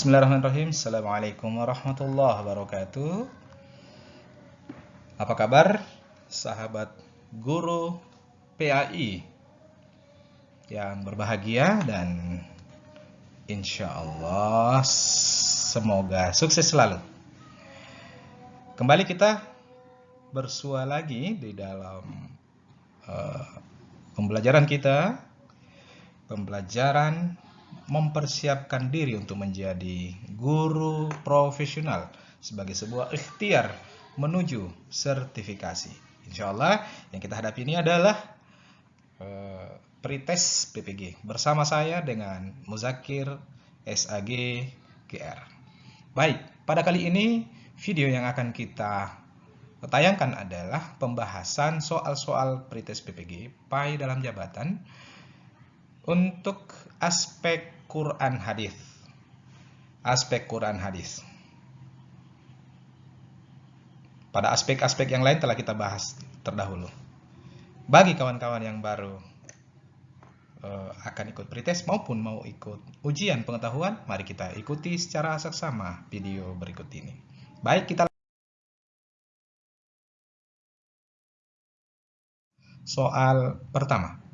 Bismillahirrahmanirrahim. Assalamualaikum warahmatullahi wabarakatuh. Apa kabar, sahabat guru PAI yang berbahagia dan insya Allah semoga sukses selalu. Kembali kita bersua lagi di dalam uh, pembelajaran kita, pembelajaran mempersiapkan diri untuk menjadi guru profesional sebagai sebuah ikhtiar menuju sertifikasi. Insya Allah yang kita hadapi ini adalah uh, pretest PPG bersama saya dengan Muzakir SAG GR. Baik, pada kali ini video yang akan kita tayangkan adalah pembahasan soal-soal pretest PPG PAI dalam jabatan untuk aspek Quran hadis. Aspek Quran hadis. Pada aspek-aspek yang lain telah kita bahas terdahulu. Bagi kawan-kawan yang baru uh, akan ikut pretest maupun mau ikut ujian pengetahuan, mari kita ikuti secara seksama video berikut ini. Baik, kita soal pertama.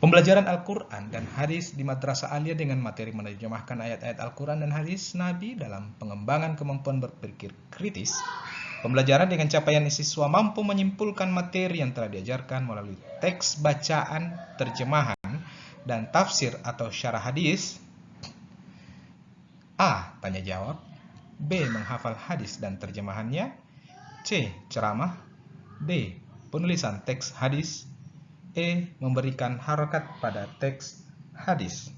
Pembelajaran Al-Quran dan hadis di Madrasah Alia dengan materi menerjemahkan ayat-ayat Al-Quran dan hadis Nabi dalam pengembangan kemampuan berpikir kritis. Pembelajaran dengan capaian siswa mampu menyimpulkan materi yang telah diajarkan melalui teks bacaan, terjemahan, dan tafsir atau syarah hadis. A. Tanya jawab. B. Menghafal hadis dan terjemahannya. C. Ceramah. D. Penulisan teks hadis E. Memberikan harokat pada teks hadis.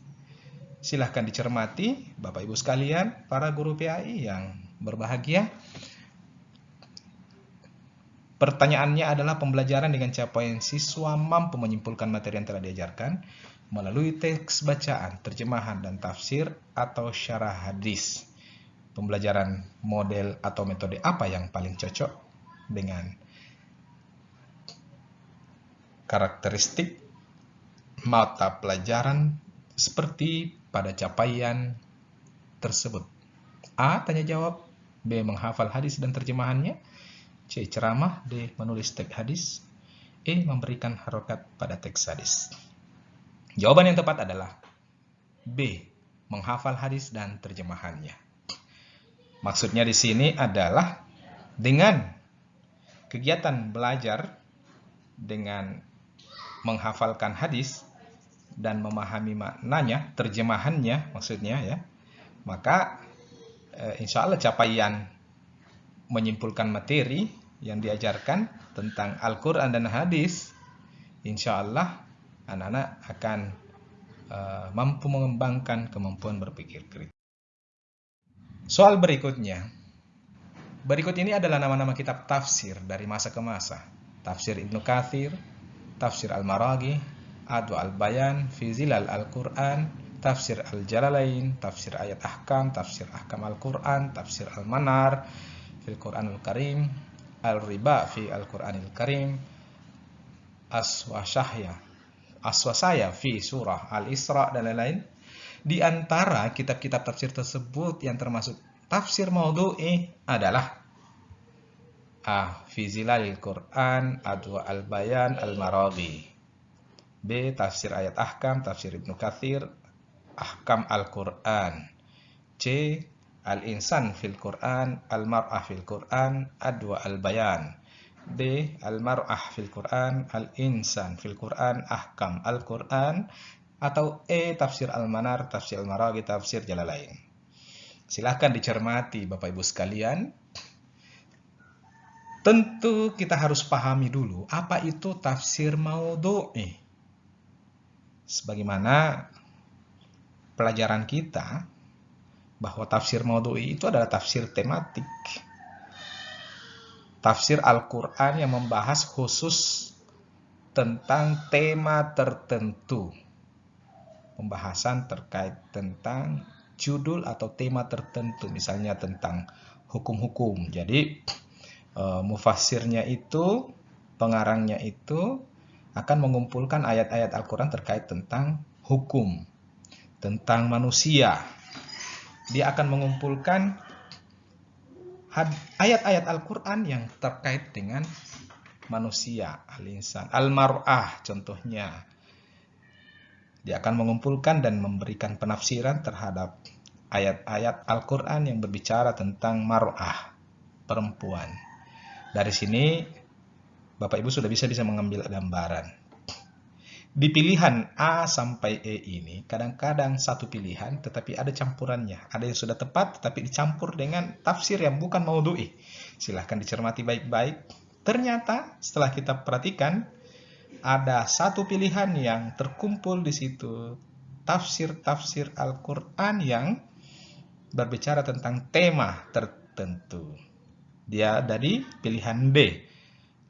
Silahkan dicermati Bapak Ibu sekalian, para guru PAI yang berbahagia. Pertanyaannya adalah pembelajaran dengan capaian siswa mampu menyimpulkan materi yang telah diajarkan melalui teks bacaan, terjemahan, dan tafsir atau syarah hadis. Pembelajaran model atau metode apa yang paling cocok dengan karakteristik mata pelajaran seperti pada capaian tersebut. A. Tanya jawab B. Menghafal hadis dan terjemahannya C. Ceramah D. Menulis teks hadis E. Memberikan harokat pada teks hadis Jawaban yang tepat adalah B. Menghafal hadis dan terjemahannya Maksudnya di sini adalah dengan kegiatan belajar dengan menghafalkan hadis dan memahami maknanya, terjemahannya maksudnya ya, maka e, insya Allah capaian menyimpulkan materi yang diajarkan tentang Al-Quran dan hadis, insya Allah anak-anak akan e, mampu mengembangkan kemampuan berpikir kritis. Soal berikutnya, berikut ini adalah nama-nama kitab tafsir dari masa ke masa. Tafsir Ibnu Kathir, Tafsir Al-Maraghi, Adu Al-Bayan, fi Zilal Al-Quran, Tafsir Al-Jalalain, Tafsir Ayat Ahkam, Tafsir Ahkam Al-Quran, Tafsir Al-Manar, fil Quran Al-Karim, Al-Riba fi Al-Quran Al-Karim, Aswasahya, Aswasaya fi Surah Al-Isra, dan lain-lain. Di antara kitab-kitab tafsir tersebut yang termasuk tafsir maudhu'i adalah A. Fi Zilalil Quran Adwa Al-Bayan Al-Maraghi B. Tafsir Ayat Ahkam Tafsir Ibnu Kathir Ahkam Al-Quran C. Al-Insan fil Quran Al-Mar'ah fil Quran Adwa Al-Bayan D. Al-Mar'ah fil Quran Al-Insan fil Quran Ahkam Al-Quran atau E. Tafsir Al-Manar Tafsir Al-Maraghi Tafsir Jalalain Silahkan dicermati Bapak Ibu sekalian Tentu kita harus pahami dulu apa itu tafsir maudhu'i. Sebagaimana pelajaran kita bahwa tafsir maudhu'i itu adalah tafsir tematik. Tafsir Al-Qur'an yang membahas khusus tentang tema tertentu. Pembahasan terkait tentang judul atau tema tertentu, misalnya tentang hukum-hukum. Jadi, uh, mufasirnya itu, pengarangnya itu akan mengumpulkan ayat-ayat Al-Quran terkait tentang hukum, tentang manusia. Dia akan mengumpulkan ayat-ayat Al-Quran yang terkait dengan manusia, al-insan, al-mar'ah contohnya. Dia akan mengumpulkan dan memberikan penafsiran terhadap ayat-ayat Al-Quran yang berbicara tentang mar'ah, perempuan. Dari sini, Bapak Ibu sudah bisa bisa mengambil gambaran di pilihan A sampai E ini, kadang-kadang satu pilihan tetapi ada campurannya. Ada yang sudah tepat tetapi dicampur dengan tafsir yang bukan maudhu'i. Silahkan dicermati baik-baik. Ternyata setelah kita perhatikan, ada satu pilihan yang terkumpul di situ. Tafsir-tafsir Al-Quran yang berbicara tentang tema tertentu. Dia dari pilihan B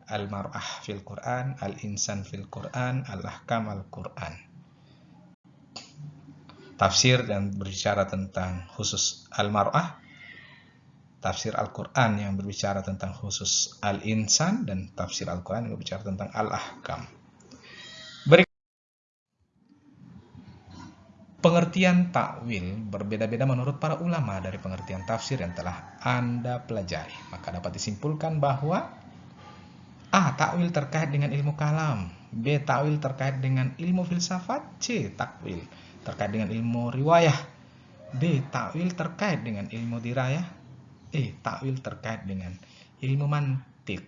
al-mar'ah fil Quran, al-insan fil Quran, al-ahkam al-Quran. Tafsir dan berbicara tentang khusus al-mar'ah, tafsir Al-Quran yang berbicara tentang khusus al-insan, dan tafsir Al-Quran yang berbicara tentang al-ahkam. Pengertian takwil berbeda-beda menurut para ulama dari pengertian tafsir yang telah Anda pelajari. Maka dapat disimpulkan bahwa A. Takwil terkait dengan ilmu kalam. B. Takwil terkait dengan ilmu filsafat. C. Takwil terkait dengan ilmu riwayah. D. Takwil terkait dengan ilmu dirayah. E. Takwil terkait dengan ilmu mantik.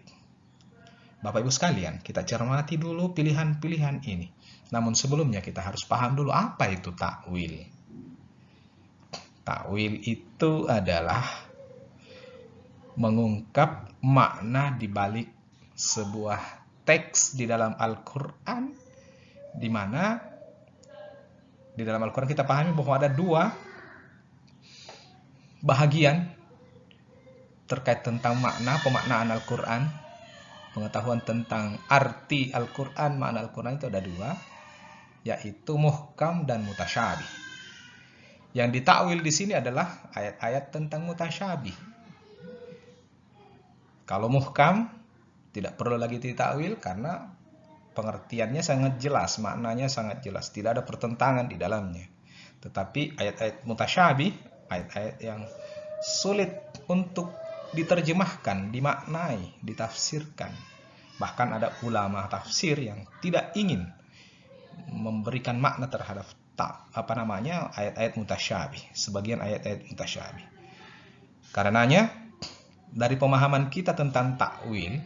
Bapak Ibu sekalian, kita cermati dulu pilihan-pilihan ini. Namun sebelumnya kita harus paham dulu apa itu takwil. Takwil itu adalah mengungkap makna di balik sebuah teks di dalam Al-Quran di mana di dalam Al-Quran kita pahami bahwa ada dua bahagian terkait tentang makna pemaknaan Al-Quran pengetahuan tentang arti Al-Quran makna Al-Quran itu ada dua yaitu muhkam dan mutasyabih yang ditakwil di sini adalah ayat-ayat tentang mutasyabih kalau muhkam tidak perlu lagi ditakwil karena pengertiannya sangat jelas, maknanya sangat jelas, tidak ada pertentangan di dalamnya. Tetapi ayat-ayat mutasyabih, ayat-ayat yang sulit untuk diterjemahkan, dimaknai, ditafsirkan. Bahkan ada ulama tafsir yang tidak ingin memberikan makna terhadap tak apa namanya ayat-ayat mutasyabih, sebagian ayat-ayat mutasyabih. Karenanya dari pemahaman kita tentang takwil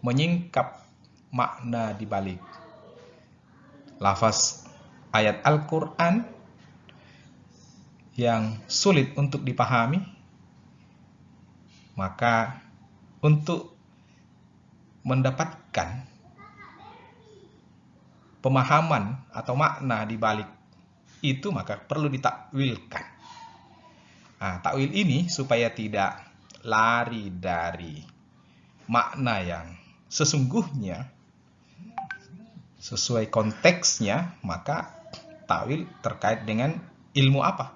menyingkap makna di balik lafaz ayat Al-Quran yang sulit untuk dipahami, maka untuk mendapatkan pemahaman atau makna di balik itu maka perlu ditakwilkan. Nah, takwil ini supaya tidak lari dari makna yang sesungguhnya sesuai konteksnya maka takwil terkait dengan ilmu apa?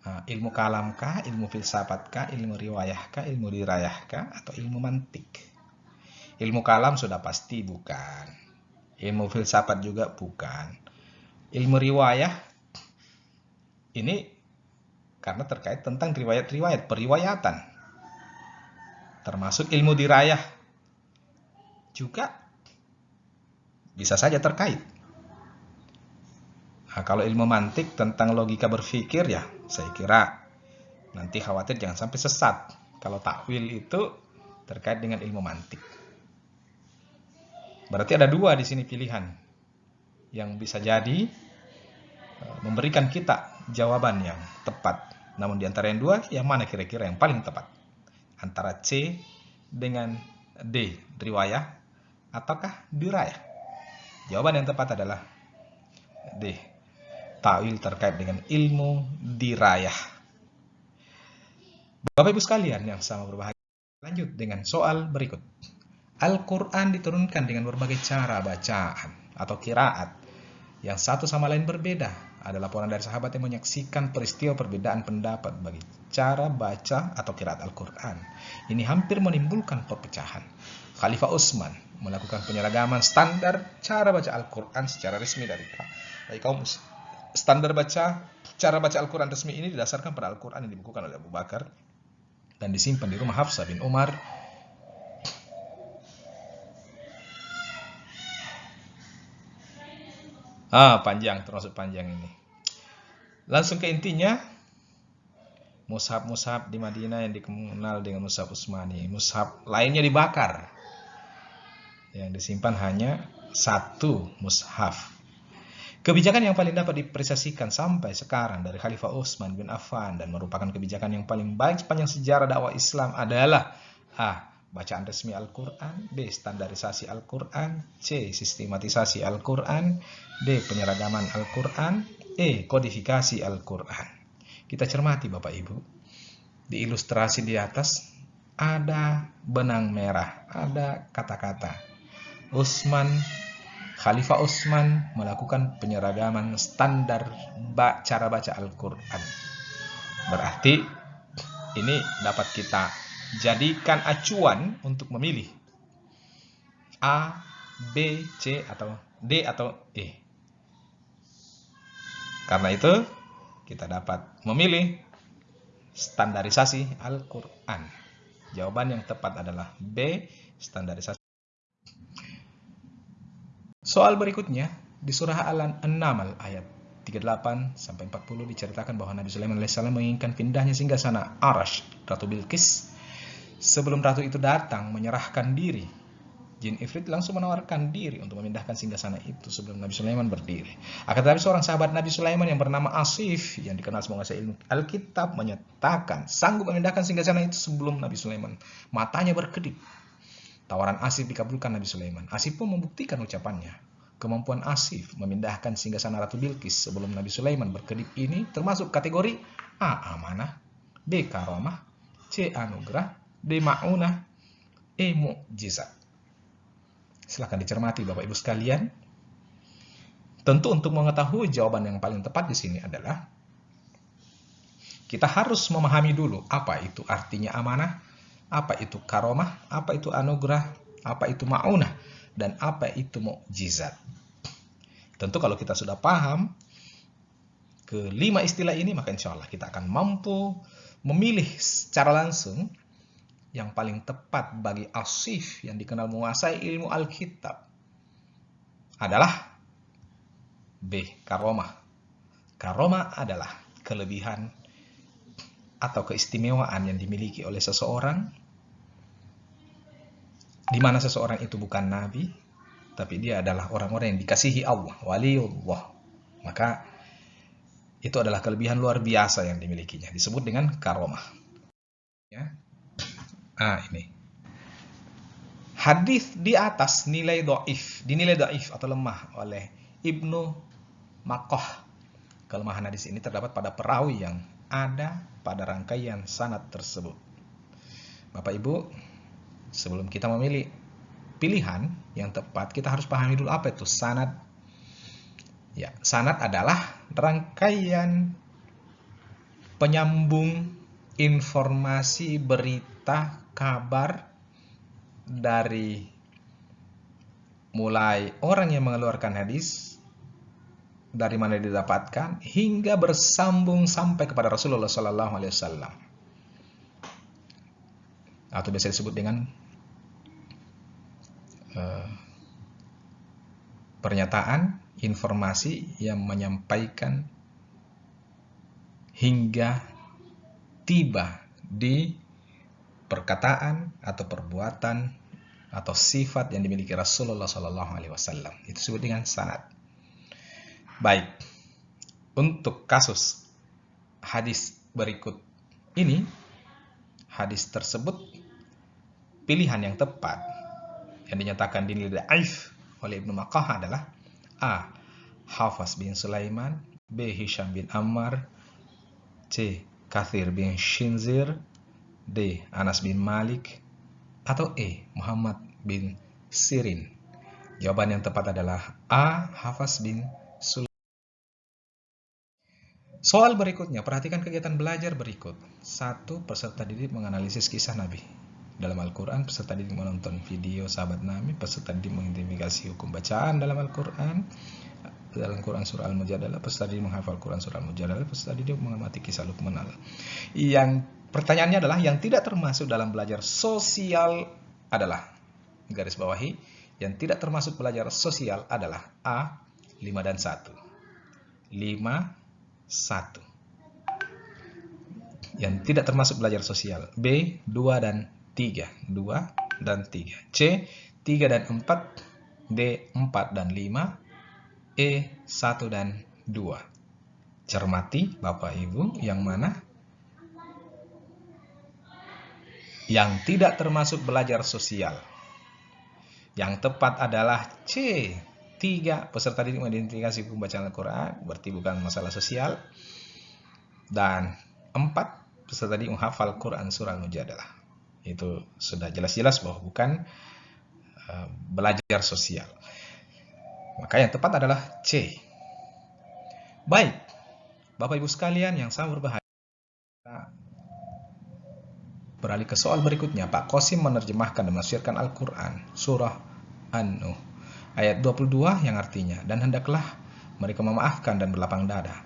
Nah, ilmu kalamkah ilmu filsafatkah ilmu riwayahkah ilmu dirayahkah atau ilmu mantik? Ilmu kalam sudah pasti bukan ilmu filsafat juga bukan ilmu riwayah ini karena terkait tentang riwayat-riwayat periwayatan termasuk ilmu dirayah juga bisa saja terkait. Nah, kalau ilmu mantik tentang logika berpikir ya, saya kira nanti khawatir jangan sampai sesat. Kalau takwil itu terkait dengan ilmu mantik. Berarti ada dua di sini pilihan yang bisa jadi e, memberikan kita jawaban yang tepat. Namun di antara yang dua, yang mana kira-kira yang paling tepat? Antara C dengan D, riwayah ataukah dirayah? Jawaban yang tepat adalah D. Ta'wil terkait dengan ilmu dirayah. Bapak Ibu sekalian yang sama berbahagia. Lanjut dengan soal berikut. Al-Quran diturunkan dengan berbagai cara bacaan atau kiraat yang satu sama lain berbeda. Ada laporan dari sahabat yang menyaksikan peristiwa perbedaan pendapat bagi cara baca atau kiraat Al-Quran. Ini hampir menimbulkan perpecahan. Khalifah Utsman melakukan penyeragaman standar cara baca Al-Quran secara resmi dari, kaum standar baca, cara baca Al-Quran resmi ini didasarkan pada Al-Quran yang dibukukan oleh Abu Bakar dan disimpan di rumah Hafsah bin Umar Ah, panjang, termasuk panjang ini. Langsung ke intinya, mushaf-mushaf di Madinah yang dikenal dengan mushaf Utsmani. Mushaf lainnya dibakar. Yang disimpan hanya satu mushaf. Kebijakan yang paling dapat dipresiasikan sampai sekarang dari Khalifah Utsman bin Affan dan merupakan kebijakan yang paling baik sepanjang sejarah dakwah Islam adalah A. Bacaan resmi Al-Quran B. Standarisasi Al-Quran C. Sistematisasi Al-Quran D. Penyeragaman Al-Quran E. Kodifikasi Al-Quran Kita cermati Bapak Ibu Di ilustrasi di atas ada benang merah, ada kata-kata Utsman Khalifah Utsman melakukan penyeragaman standar cara baca Al-Quran. Berarti ini dapat kita jadikan acuan untuk memilih A, B, C, atau D, atau E. Karena itu, kita dapat memilih standarisasi Al-Quran. Jawaban yang tepat adalah B, standarisasi. Soal berikutnya di surah Al-Naml ayat 38 sampai 40 diceritakan bahwa Nabi Sulaiman alaihissalam menginginkan pindahnya sehingga sana Arash, Ratu Bilqis. Sebelum ratu itu datang menyerahkan diri, jin Ifrit langsung menawarkan diri untuk memindahkan singgah sana itu sebelum Nabi Sulaiman berdiri. Akan tetapi seorang sahabat Nabi Sulaiman yang bernama Asif yang dikenal sebagai ilmu Alkitab menyatakan sanggup memindahkan singgah sana itu sebelum Nabi Sulaiman. Matanya berkedip Tawaran Asif dikabulkan Nabi Sulaiman. Asif pun membuktikan ucapannya. Kemampuan Asif memindahkan singgasana Ratu Bilqis sebelum Nabi Sulaiman berkedip ini termasuk kategori A. Amanah B. Karomah C. Anugerah D. Ma'unah E. Mu'jizat Silahkan dicermati Bapak Ibu sekalian. Tentu untuk mengetahui jawaban yang paling tepat di sini adalah kita harus memahami dulu apa itu artinya amanah, apa itu karomah, apa itu anugerah, apa itu maunah, dan apa itu mukjizat. Tentu kalau kita sudah paham kelima istilah ini, maka insya Allah kita akan mampu memilih secara langsung yang paling tepat bagi asif yang dikenal menguasai ilmu Alkitab adalah B. Karomah. Karomah adalah kelebihan atau keistimewaan yang dimiliki oleh seseorang di mana seseorang itu bukan nabi, tapi dia adalah orang-orang yang dikasihi Allah, waliullah. Maka itu adalah kelebihan luar biasa yang dimilikinya, disebut dengan karomah. Ya. Ah, ini. Hadis di atas nilai doif, dinilai doif atau lemah oleh Ibnu Makoh. Kelemahan hadis ini terdapat pada perawi yang ada pada rangkaian sanat tersebut. Bapak Ibu, sebelum kita memilih pilihan yang tepat, kita harus pahami dulu apa itu sanad. Ya, sanad adalah rangkaian penyambung informasi, berita, kabar dari mulai orang yang mengeluarkan hadis dari mana didapatkan hingga bersambung sampai kepada Rasulullah Sallallahu Alaihi Wasallam. Atau biasa disebut dengan Eh, pernyataan, informasi yang menyampaikan hingga tiba di perkataan atau perbuatan atau sifat yang dimiliki Rasulullah Shallallahu Alaihi Wasallam itu disebut dengan sanad. Baik, untuk kasus hadis berikut ini, hadis tersebut pilihan yang tepat yang dinyatakan dinilai daif oleh Ibnu Makkah adalah A. Hafaz bin Sulaiman B. Hisham bin Ammar C. Kathir bin Shinzir D. Anas bin Malik atau E. Muhammad bin Sirin Jawaban yang tepat adalah A. Hafaz bin Sulaiman Soal berikutnya, perhatikan kegiatan belajar berikut. Satu, peserta didik menganalisis kisah Nabi dalam Al-Quran, peserta didik menonton video sahabat Nabi, peserta didik mengidentifikasi hukum bacaan dalam Al-Quran, dalam Quran surah Al-Mujadalah, peserta didik menghafal Quran surah Al-Mujadalah, peserta didik mengamati kisah Luqman Allah. Yang pertanyaannya adalah yang tidak termasuk dalam belajar sosial adalah garis bawahi yang tidak termasuk belajar sosial adalah A 5 dan 1. 5 1. Yang tidak termasuk belajar sosial B 2 dan 3. 2 dan 3. C 3 dan 4. D 4 dan 5 E 1 dan 2. Cermati Bapak Ibu yang mana? Yang tidak termasuk belajar sosial. Yang tepat adalah C. 3. Peserta didik mengidentifikasi pembacaan Al-Quran, berarti bukan masalah sosial. Dan 4. Peserta didik menghafal Quran surah Al-Mujadalah. Itu sudah jelas-jelas bahwa bukan uh, belajar sosial. Maka yang tepat adalah C. Baik, Bapak Ibu sekalian yang sangat berbahaya. Beralih ke soal berikutnya, Pak Kosim menerjemahkan dan menafsirkan Al-Quran, surah An-Nuh, ayat 22 yang artinya, dan hendaklah mereka memaafkan dan berlapang dada.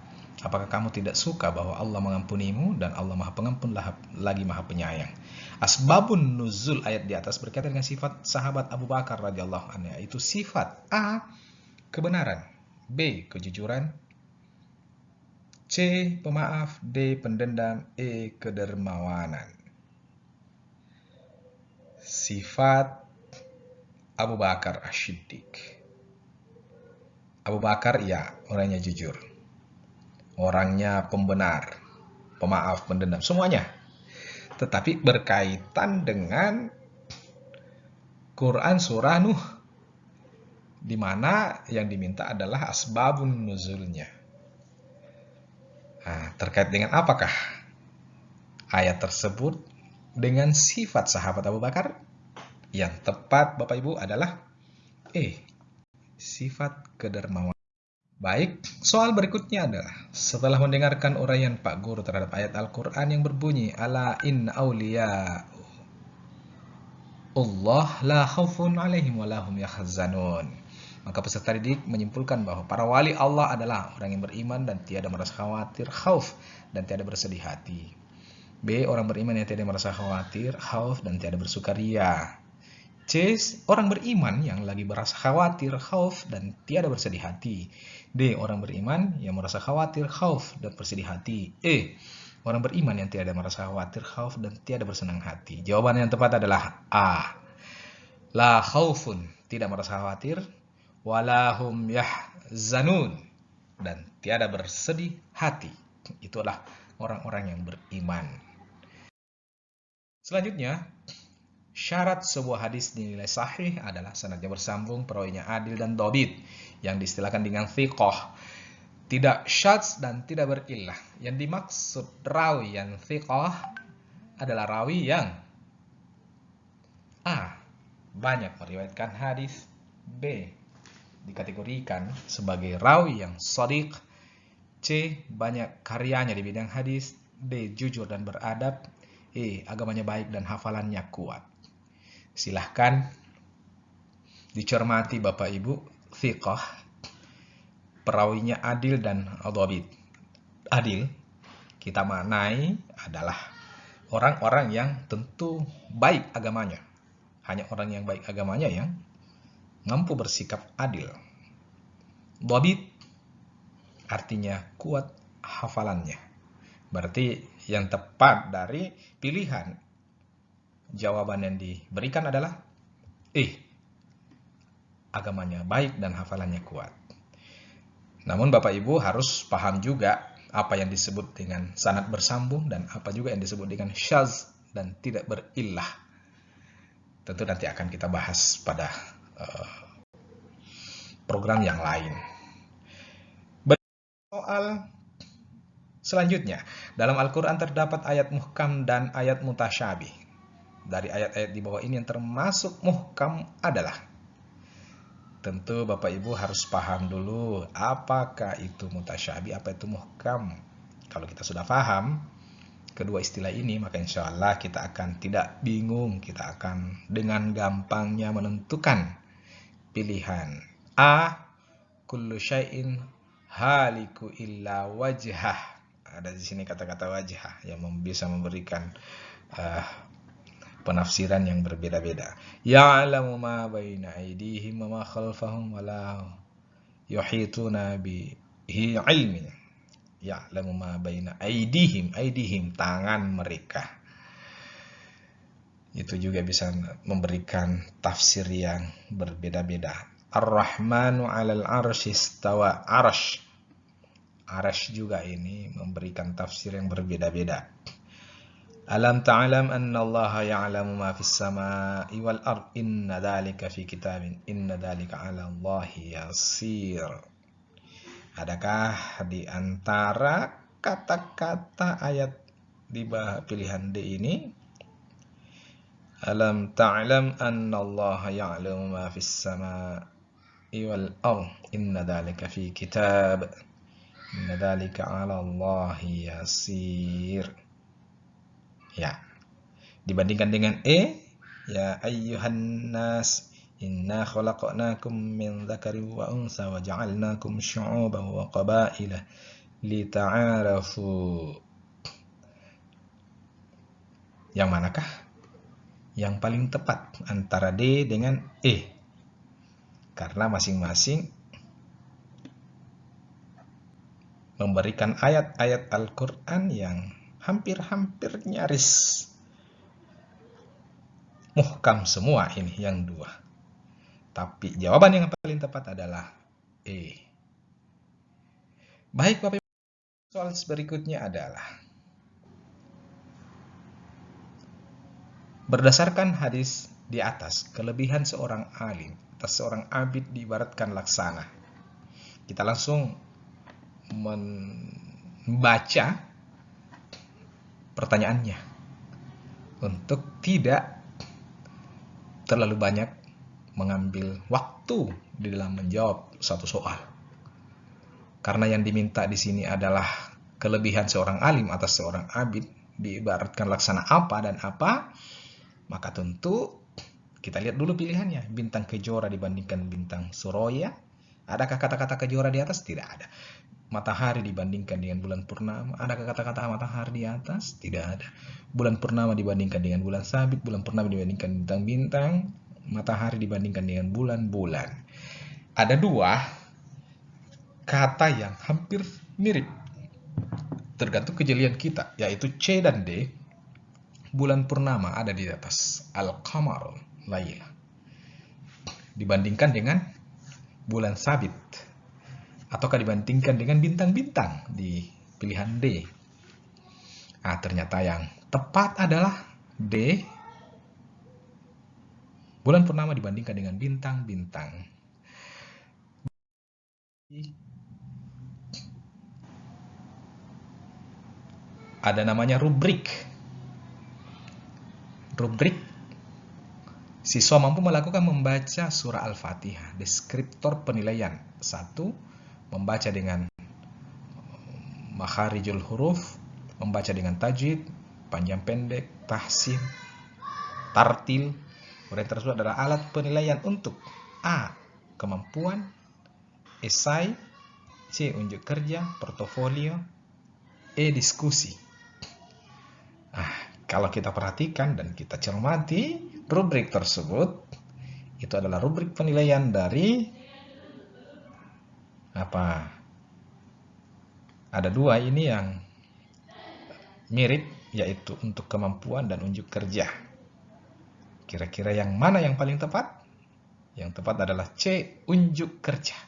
Apakah kamu tidak suka bahwa Allah mengampunimu dan Allah maha pengampun lagi maha penyayang? Asbabun nuzul ayat di atas berkaitan dengan sifat sahabat Abu Bakar radhiyallahu anhu, yaitu sifat A kebenaran. B. Kejujuran. C. Pemaaf. D. Pendendam. E. Kedermawanan. Sifat Abu Bakar Ashiddiq. Abu Bakar ya orangnya jujur. Orangnya pembenar. Pemaaf, pendendam. Semuanya. Tetapi berkaitan dengan Quran surah Nuh di mana yang diminta adalah asbabun nuzulnya. Nah, terkait dengan apakah ayat tersebut dengan sifat sahabat Abu Bakar? Yang tepat Bapak Ibu adalah E. Sifat kedermawan. Baik, soal berikutnya adalah setelah mendengarkan uraian Pak Guru terhadap ayat Al-Quran yang berbunyi Ala in awliya Allah la khawfun alaihim wa lahum yahzanun maka peserta didik menyimpulkan bahwa para wali Allah adalah orang yang beriman dan tiada merasa khawatir, khauf, dan tiada bersedih hati. B. Orang beriman yang tiada merasa khawatir, khauf, dan tiada bersukaria. C. Orang beriman yang lagi merasa khawatir, khauf, dan tiada bersedih hati. D. Orang beriman yang merasa khawatir, khauf, dan bersedih hati. E. Orang beriman yang tiada merasa khawatir, khauf, dan tiada bersenang hati. Jawaban yang tepat adalah A. La khaufun, tidak merasa khawatir, walahum yahzanun dan tiada bersedih hati. Itulah orang-orang yang beriman. Selanjutnya, syarat sebuah hadis dinilai sahih adalah sanadnya bersambung, perawinya adil dan dobit, yang distilahkan dengan thiqah. Tidak syadz dan tidak berillah. Yang dimaksud rawi yang thiqah adalah rawi yang A. Banyak meriwayatkan hadis B dikategorikan sebagai rawi yang sodik, C. Banyak karyanya di bidang hadis, D. Jujur dan beradab, E. Agamanya baik dan hafalannya kuat. Silahkan dicermati Bapak Ibu, thiqah, perawinya adil dan adhabit. Adil, kita maknai adalah orang-orang yang tentu baik agamanya. Hanya orang yang baik agamanya yang mampu bersikap adil. Dobit artinya kuat hafalannya. Berarti yang tepat dari pilihan jawaban yang diberikan adalah eh agamanya baik dan hafalannya kuat. Namun Bapak Ibu harus paham juga apa yang disebut dengan sanat bersambung dan apa juga yang disebut dengan syaz dan tidak berillah. Tentu nanti akan kita bahas pada uh, program yang lain. Soal selanjutnya, dalam Al-Quran terdapat ayat muhkam dan ayat mutasyabih. Dari ayat-ayat di bawah ini yang termasuk muhkam adalah Tentu Bapak Ibu harus paham dulu apakah itu mutasyabih, apa itu muhkam. Kalau kita sudah paham kedua istilah ini, maka insya Allah kita akan tidak bingung, kita akan dengan gampangnya menentukan pilihan A. kullu syai'in haliku illa wajhah. Ada di sini kata-kata wajhah yang bisa memberikan uh, penafsiran yang berbeda-beda. Ya'lamu ma baina aydihim wa ma khalfahum wa la yuhituna bihi ilmin. Ya'lamu ma baina aydihim, aydihim tangan mereka. Itu juga bisa memberikan tafsir yang berbeda-beda. Ar-Rahmanu 'alal 'arsy istawa. Arsh. Arsh juga ini memberikan tafsir yang berbeda-beda. Alam ta'alam anna Allah ya'lamu ma fis sama'i wal ard? Inna dhalika fi kitabin. Inna dhalika 'ala Allah yasir. Adakah di antara kata-kata ayat di pilihan D ini? Alam ta'lam anna Allah ya'lamu ma fis sama'i wal ard? Inna dhalika fi kitab. Inna dhalika 'ala Allah yasir ya. Dibandingkan dengan E ya ayyuhan nas inna khalaqnakum min dzakari wa unsa wa ja'alnakum syu'uban wa qabaila lita'arafu. Yang manakah? Yang paling tepat antara D dengan E. Karena masing-masing memberikan ayat-ayat Al-Quran yang hampir-hampir nyaris muhkam semua ini yang dua. Tapi jawaban yang paling tepat adalah E. Baik Bapak Ibu, soal berikutnya adalah berdasarkan hadis di atas kelebihan seorang alim atas seorang abid diibaratkan laksana. Kita langsung membaca pertanyaannya untuk tidak terlalu banyak mengambil waktu di dalam menjawab satu soal. Karena yang diminta di sini adalah kelebihan seorang alim atas seorang abid diibaratkan laksana apa dan apa, maka tentu kita lihat dulu pilihannya. Bintang kejora dibandingkan bintang Suroya. Adakah kata-kata kejora di atas? Tidak ada. Matahari dibandingkan dengan bulan purnama. Adakah kata-kata matahari di atas? Tidak ada. Bulan purnama dibandingkan dengan bulan sabit. Bulan purnama dibandingkan bintang-bintang. Matahari dibandingkan dengan bulan-bulan. Ada dua kata yang hampir mirip. Tergantung kejelian kita. Yaitu C dan D. Bulan purnama ada di atas. Al-Qamar lain dibandingkan dengan bulan sabit ataukah dibandingkan dengan bintang-bintang di pilihan D. Nah, ternyata yang tepat adalah D. Bulan purnama dibandingkan dengan bintang-bintang. Ada namanya rubrik. Rubrik Siswa mampu melakukan membaca surah Al-Fatihah, deskriptor penilaian. Satu, membaca dengan makharijul huruf, membaca dengan tajwid, panjang pendek, tahsin, tartil. Kemudian tersebut adalah alat penilaian untuk A. Kemampuan Esai C. Unjuk kerja, portofolio E. Diskusi Ah, kalau kita perhatikan dan kita cermati rubrik tersebut itu adalah rubrik penilaian dari apa? Ada dua ini yang mirip yaitu untuk kemampuan dan unjuk kerja. Kira-kira yang mana yang paling tepat? Yang tepat adalah C unjuk kerja.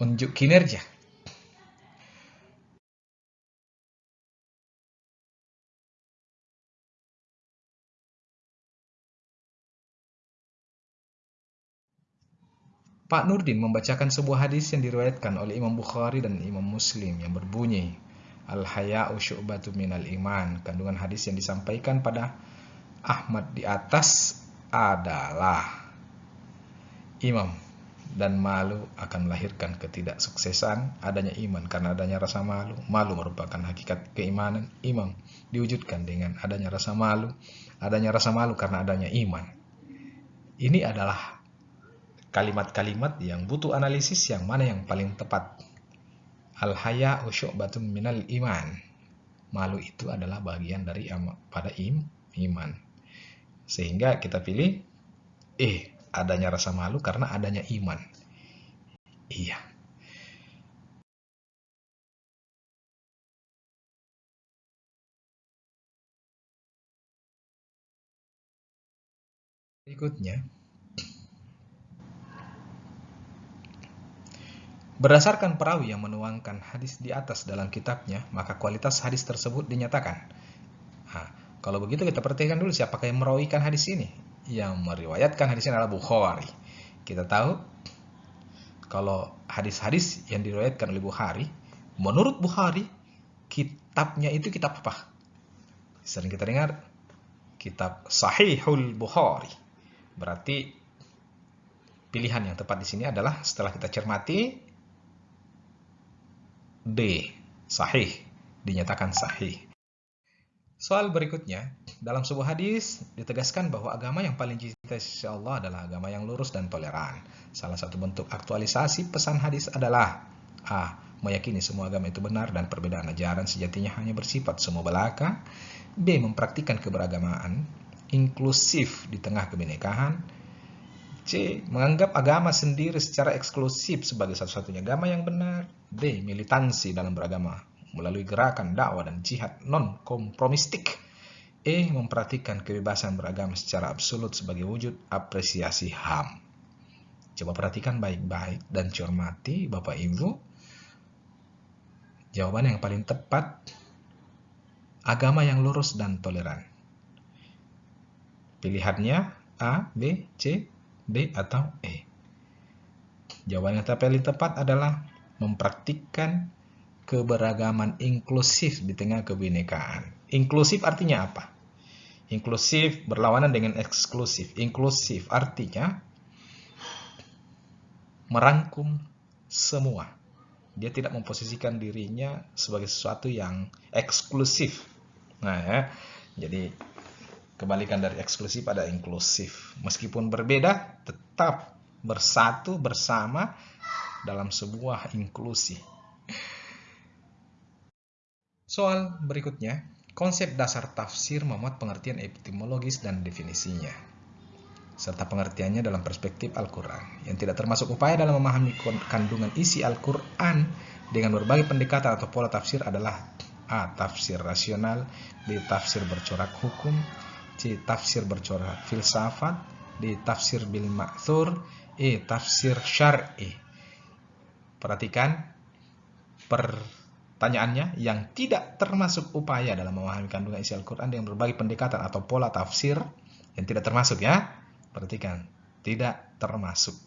Unjuk kinerja Pak Nurdin membacakan sebuah hadis yang diriwayatkan oleh Imam Bukhari dan Imam Muslim yang berbunyi Al-haya'u syu'batu minal iman. Kandungan hadis yang disampaikan pada Ahmad di atas adalah Imam dan malu akan melahirkan ketidaksuksesan adanya iman karena adanya rasa malu. Malu merupakan hakikat keimanan. Imam diwujudkan dengan adanya rasa malu. Adanya rasa malu karena adanya iman. Ini adalah kalimat-kalimat yang butuh analisis yang mana yang paling tepat. Al-haya syu'batun minal iman. Malu itu adalah bagian dari pada im, iman. Sehingga kita pilih eh adanya rasa malu karena adanya iman. Iya. Berikutnya, Berdasarkan perawi yang menuangkan hadis di atas dalam kitabnya, maka kualitas hadis tersebut dinyatakan. Nah, kalau begitu kita perhatikan dulu siapakah yang merawikan hadis ini. Yang meriwayatkan hadis ini adalah Bukhari. Kita tahu kalau hadis-hadis yang diriwayatkan oleh Bukhari, menurut Bukhari, kitabnya itu kitab apa? Sering kita dengar kitab Sahihul Bukhari. Berarti pilihan yang tepat di sini adalah setelah kita cermati D. Sahih. Dinyatakan sahih. Soal berikutnya, dalam sebuah hadis ditegaskan bahwa agama yang paling cinta insya Allah adalah agama yang lurus dan toleran. Salah satu bentuk aktualisasi pesan hadis adalah A. Meyakini semua agama itu benar dan perbedaan ajaran sejatinya hanya bersifat semua belaka. B. Mempraktikkan keberagamaan inklusif di tengah kebinekaan. C. Menganggap agama sendiri secara eksklusif sebagai satu-satunya agama yang benar. D. Militansi dalam beragama melalui gerakan dakwah dan jihad non-kompromistik. E. Memperhatikan kebebasan beragama secara absolut sebagai wujud apresiasi HAM. Coba perhatikan baik-baik dan cermati Bapak Ibu. Jawaban yang paling tepat, agama yang lurus dan toleran. Pilihannya A, B, C, D atau E? Jawaban yang paling tepat adalah mempraktikkan keberagaman inklusif di tengah kebinekaan. Inklusif artinya apa? Inklusif berlawanan dengan eksklusif. Inklusif artinya merangkum semua. Dia tidak memposisikan dirinya sebagai sesuatu yang eksklusif. Nah, ya. Jadi Kebalikan dari eksklusif ada inklusif. Meskipun berbeda, tetap bersatu bersama dalam sebuah inklusi. Soal berikutnya, konsep dasar tafsir memuat pengertian epistemologis dan definisinya, serta pengertiannya dalam perspektif Al-Quran, yang tidak termasuk upaya dalam memahami kandungan isi Al-Quran dengan berbagai pendekatan atau pola tafsir adalah A. Tafsir rasional B. Tafsir bercorak hukum C. Tafsir bercorak filsafat D. Tafsir bil ma'thur E. Tafsir syar'i Perhatikan pertanyaannya yang tidak termasuk upaya dalam memahami kandungan isi Al-Quran dengan berbagai pendekatan atau pola tafsir yang tidak termasuk ya. Perhatikan, tidak termasuk.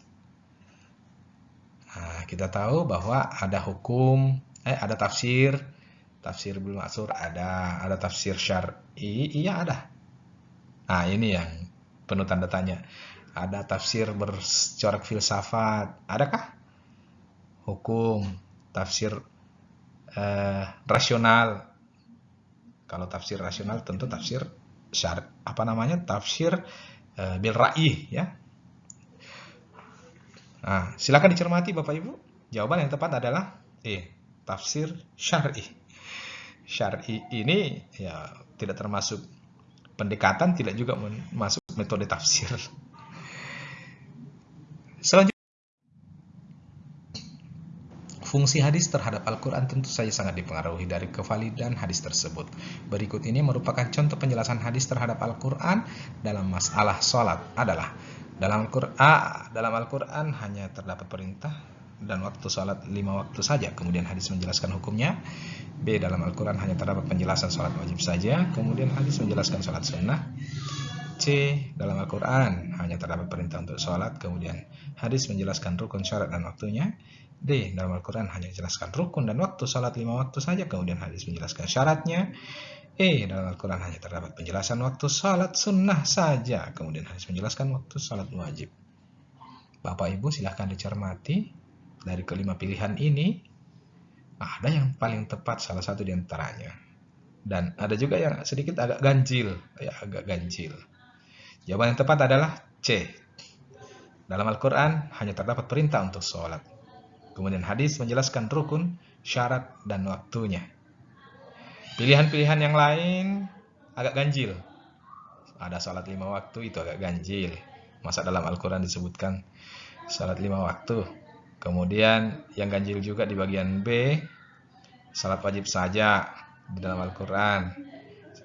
Nah, kita tahu bahwa ada hukum, eh ada tafsir, tafsir bil ma'thur ada, ada tafsir syar'i, iya ada. Nah, ini yang penuh tanda tanya. Ada tafsir bercorak filsafat, adakah? Hukum, tafsir eh, rasional. Kalau tafsir rasional tentu tafsir syar apa namanya? Tafsir eh, bil ra'i ya. Nah, silakan dicermati Bapak Ibu. Jawaban yang tepat adalah E, tafsir syar'i. Syar'i ini ya tidak termasuk pendekatan tidak juga masuk metode tafsir. Selanjutnya, fungsi hadis terhadap Al-Quran tentu saja sangat dipengaruhi dari kevalidan hadis tersebut. Berikut ini merupakan contoh penjelasan hadis terhadap Al-Quran dalam masalah sholat adalah dalam Al-Quran dalam Al-Quran hanya terdapat perintah dan waktu sholat lima waktu saja. Kemudian hadis menjelaskan hukumnya. B. Dalam Al-Quran hanya terdapat penjelasan sholat wajib saja. Kemudian hadis menjelaskan sholat sunnah. C. Dalam Al-Quran hanya terdapat perintah untuk sholat. Kemudian hadis menjelaskan rukun syarat dan waktunya. D. Dalam Al-Quran hanya menjelaskan rukun dan waktu sholat lima waktu saja. Kemudian hadis menjelaskan syaratnya. E. Dalam Al-Quran hanya terdapat penjelasan waktu sholat sunnah saja. Kemudian hadis menjelaskan waktu sholat wajib. Bapak Ibu silahkan dicermati dari kelima pilihan ini, ada yang paling tepat salah satu di antaranya. Dan ada juga yang sedikit agak ganjil, ya agak ganjil. Jawaban yang tepat adalah C. Dalam Al-Quran hanya terdapat perintah untuk sholat. Kemudian hadis menjelaskan rukun, syarat, dan waktunya. Pilihan-pilihan yang lain agak ganjil. Ada sholat lima waktu itu agak ganjil. Masa dalam Al-Quran disebutkan sholat lima waktu. Kemudian yang ganjil juga di bagian B, sholat wajib saja di dalam Al-Quran.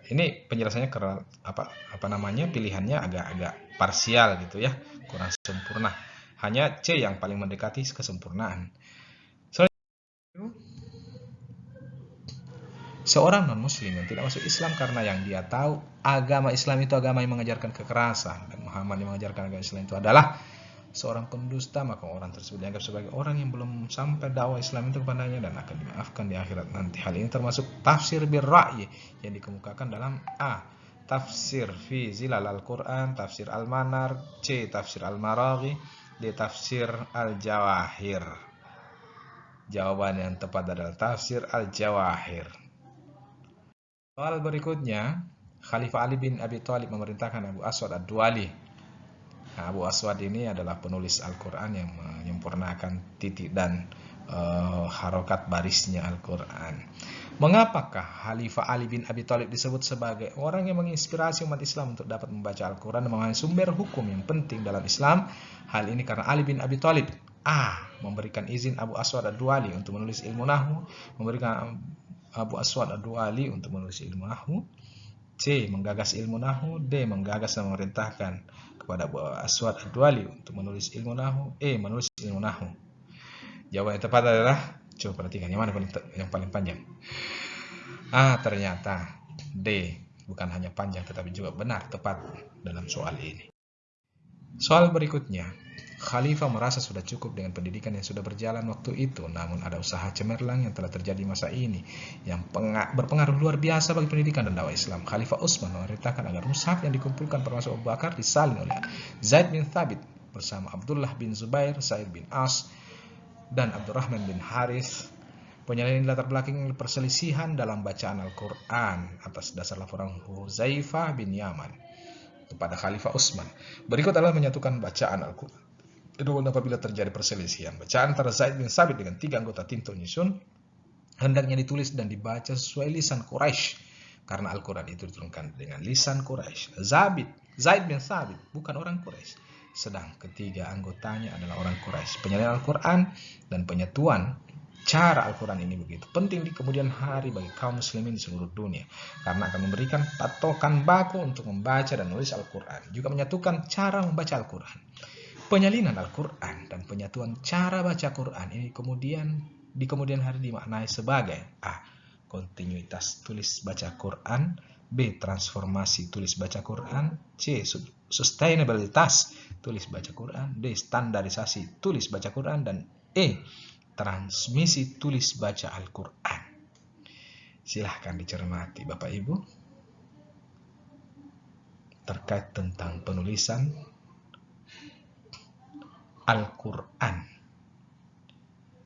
Ini penjelasannya karena apa apa namanya pilihannya agak-agak parsial gitu ya, kurang sempurna. Hanya C yang paling mendekati kesempurnaan. Seorang non-muslim yang tidak masuk Islam karena yang dia tahu agama Islam itu agama yang mengajarkan kekerasan dan Muhammad yang mengajarkan agama Islam itu adalah seorang pendusta maka orang tersebut dianggap sebagai orang yang belum sampai dakwah Islam itu kepadanya dan akan dimaafkan di akhirat nanti. Hal ini termasuk tafsir birra'yi yang dikemukakan dalam A. Tafsir fi zilal al-Quran, tafsir al-Manar, C. Tafsir al-Maraghi, D. Tafsir al-Jawahir. Jawaban yang tepat adalah tafsir al-Jawahir. Soal berikutnya, Khalifah Ali bin Abi Thalib memerintahkan Abu Aswad Ad-Duali. Abu Aswad ini adalah penulis Al-Quran yang menyempurnakan titik dan uh, harokat barisnya Al-Quran. Mengapakah Khalifah Ali bin Abi Thalib disebut sebagai orang yang menginspirasi umat Islam untuk dapat membaca Al-Quran dan memahami sumber hukum yang penting dalam Islam? Hal ini karena Ali bin Abi Thalib A. Memberikan izin Abu Aswad Ad-Duali untuk menulis ilmu nahu, memberikan Abu Aswad Ad-Duali untuk menulis ilmu nahu. C. Menggagas ilmu nahu. D. Menggagas dan memerintahkan kepada Abu Aswad Ad-Duali untuk menulis ilmu nahu. E. Menulis ilmu nahu. Jawaban yang tepat adalah coba perhatikan yang mana yang paling panjang. Ah, ternyata D. Bukan hanya panjang tetapi juga benar tepat dalam soal ini. Soal berikutnya, Khalifah merasa sudah cukup dengan pendidikan yang sudah berjalan waktu itu, namun ada usaha cemerlang yang telah terjadi masa ini yang berpengaruh luar biasa bagi pendidikan dan dakwah Islam. Khalifah Utsman memerintahkan agar mushaf yang dikumpulkan termasuk Abu Bakar disalin oleh Zaid bin Thabit bersama Abdullah bin Zubair, Said bin As, dan Abdurrahman bin Haris. Penyalinan latar belakang perselisihan dalam bacaan Al-Quran atas dasar laporan Huzaifah bin Yaman kepada Khalifah Utsman. Berikut adalah menyatukan bacaan Al-Quran Kedua, apabila terjadi perselisihan bacaan antara Zaid bin Sabit dengan tiga anggota tim Nyusun, hendaknya ditulis dan dibaca sesuai lisan Quraisy. Karena Al-Quran itu diturunkan dengan lisan Quraisy. Zabit, Zaid bin Sabit bukan orang Quraisy, sedang ketiga anggotanya adalah orang Quraisy. Penyalinan Al-Quran dan penyatuan cara Al-Quran ini begitu penting di kemudian hari bagi kaum muslimin di seluruh dunia. Karena akan memberikan patokan baku untuk membaca dan menulis Al-Quran. Juga menyatukan cara membaca Al-Quran Penyalinan Al-Quran dan penyatuan cara baca Quran ini kemudian di kemudian hari dimaknai sebagai A. Kontinuitas tulis baca Quran B. Transformasi tulis baca Quran C. Sustainabilitas tulis baca Quran D. Standarisasi tulis baca Quran dan E. Transmisi tulis baca Al-Quran Silahkan dicermati Bapak Ibu terkait tentang penulisan Al-Quran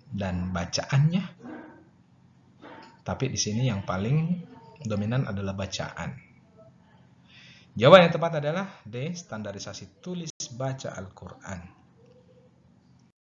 dan bacaannya. Tapi di sini yang paling dominan adalah bacaan. Jawaban yang tepat adalah D. Standarisasi tulis baca Al-Quran.